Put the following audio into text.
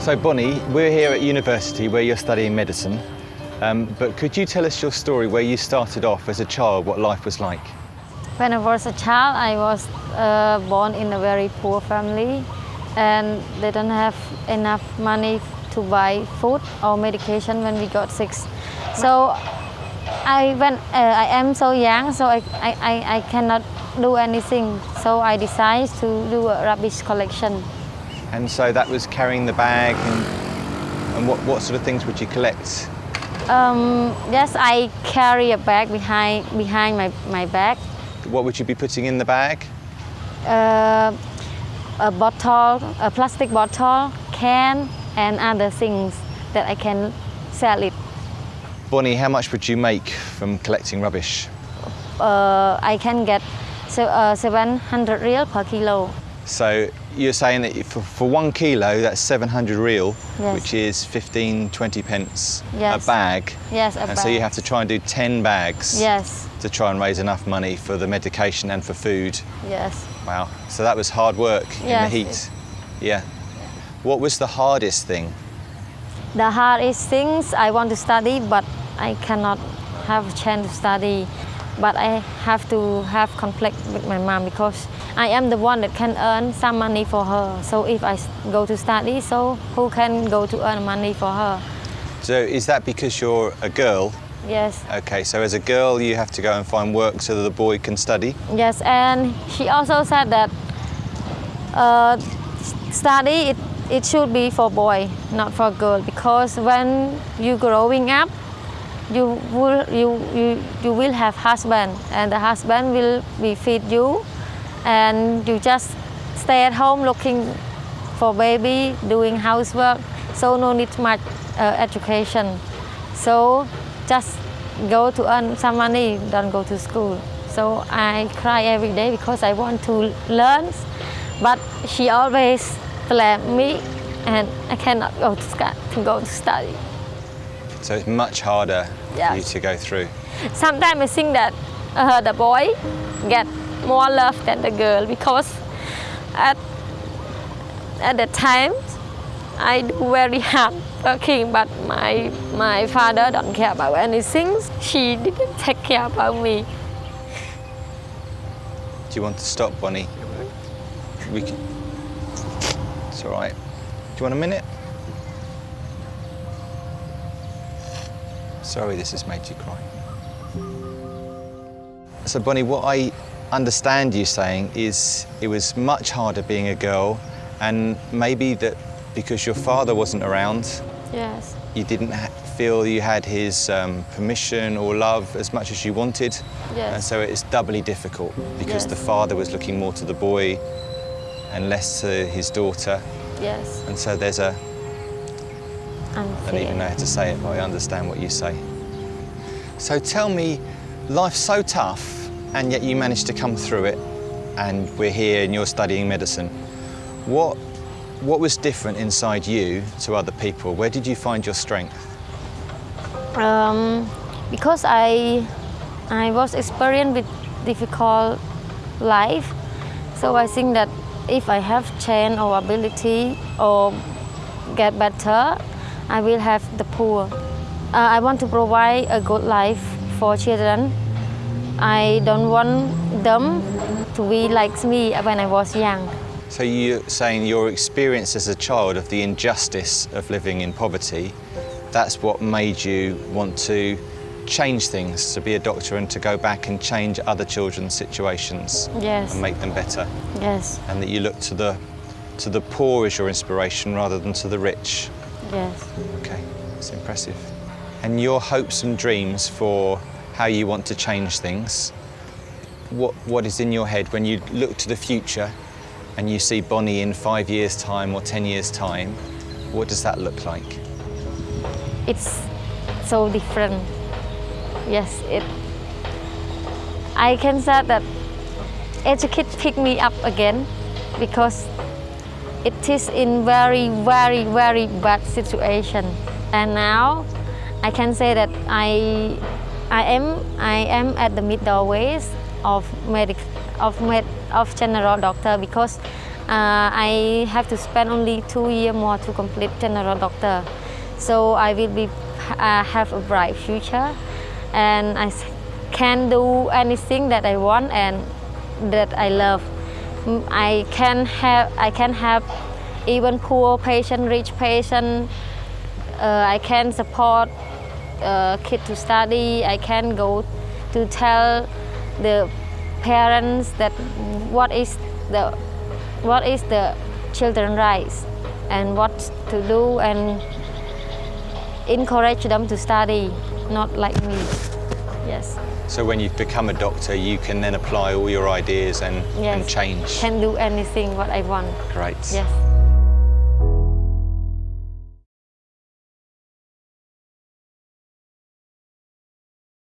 So Bonnie, we're here at university where you're studying medicine, um, but could you tell us your story where you started off as a child, what life was like? When I was a child, I was uh, born in a very poor family and they don't have enough money to buy food or medication when we got sick. So I, when uh, I am so young, so I, I, I cannot do anything. So I decided to do a rubbish collection. And so that was carrying the bag and, and what, what sort of things would you collect? Um, yes, I carry a bag behind, behind my, my back. What would you be putting in the bag? Uh, a bottle, a plastic bottle, can, and other things that I can sell it. Bonnie, how much would you make from collecting rubbish? Uh, I can get so, uh, 700 riel per kilo. So you're saying that for, for one kilo, that's 700 riel, Yes. which is 15, 20 pence Yes. a bag. Yes, a and bag. so you have to try and do 10 bags Yes, to try and raise enough money for the medication and for food. yes. Wow. So that was hard work in the heat. Yeah. What was the hardest thing? The hardest things I want to study, but I cannot have a chance to study. But I have to have conflict with my mom because I am the one that can earn some money for her. So if I go to study, so who can go to earn money for her? So is that because you're a girl? Yes, Okay, so as a girl, you have to go and find work so that the boy can study. yes. And she also said that uh, study it, it should be for boy, not for girl, because when you growing up, you will you, you you will have husband and the husband will be feed you and you just stay at home looking for baby doing housework. So no need much uh, education. So just go to earn some money don't go to school. So i cry every day because i want to learn but she always blame me and i cannot go to, to go to study So it's much harder for you to go through. Sometimes I think that uh, the boy get more love than the girl because at at the time I do very hard working, but my my father don't care about anything. She didn't take care about me. Do you want to stop, Bonnie? We can... It's all right. Do you want a minute? Sorry this has made you cry. So, Bonnie, what I understand you saying is it was much harder being a girl, and maybe that because your father wasn't around, Yes, you didn't feel you had his um, permission or love as much as you wanted. Yes. And so it's doubly difficult because the father was looking more to the boy and less to his daughter. yes, And so there's a, I don't even know how to say it, but I understand what you say. So tell me, life's so tough, and yet you managed to come through it, and we're here and you're studying medicine. What, what was different inside you to other people? Where did you find your strength? Um, because I I was experienced with difficult life, so I think that if I have chance or ability or get better, I will have the poor. Uh, I want to provide a good life for children. I don't want them to be like me when I was young. So you're saying your experience as a child of the injustice of living in poverty, that's what made you want to change things, to be a doctor and to go back and change other children's situations Yes. and make them better. Yes, And that you look to the, to the poor as your inspiration rather than to the rich. Yes. Okay, that's impressive. And your hopes and dreams for how you want to change things, what, what is in your head when you look to the future and you see Bonnie in five years' time or 10 years' time, what does that look like? it's so different. Yes, it. I can say that educate pick me up again because it is in very, very, very bad situation. And now I can say that I, I am I am at the mid doorways of medic of med of general doctor because uh, I have to spend only two year more to complete general doctor. So I will be uh, have a bright future, and I can do anything that I want and that I love. I can have I can have even poor patient, rich patient. Uh, I can support uh, kid to study. I can go to tell the parents that what is the what is the children rights and what to do and encourage them to study, not like me. Yes. So when you've become a doctor, you can then apply all your ideas and, Yes. and change. Can do anything what I want. Great. Yes.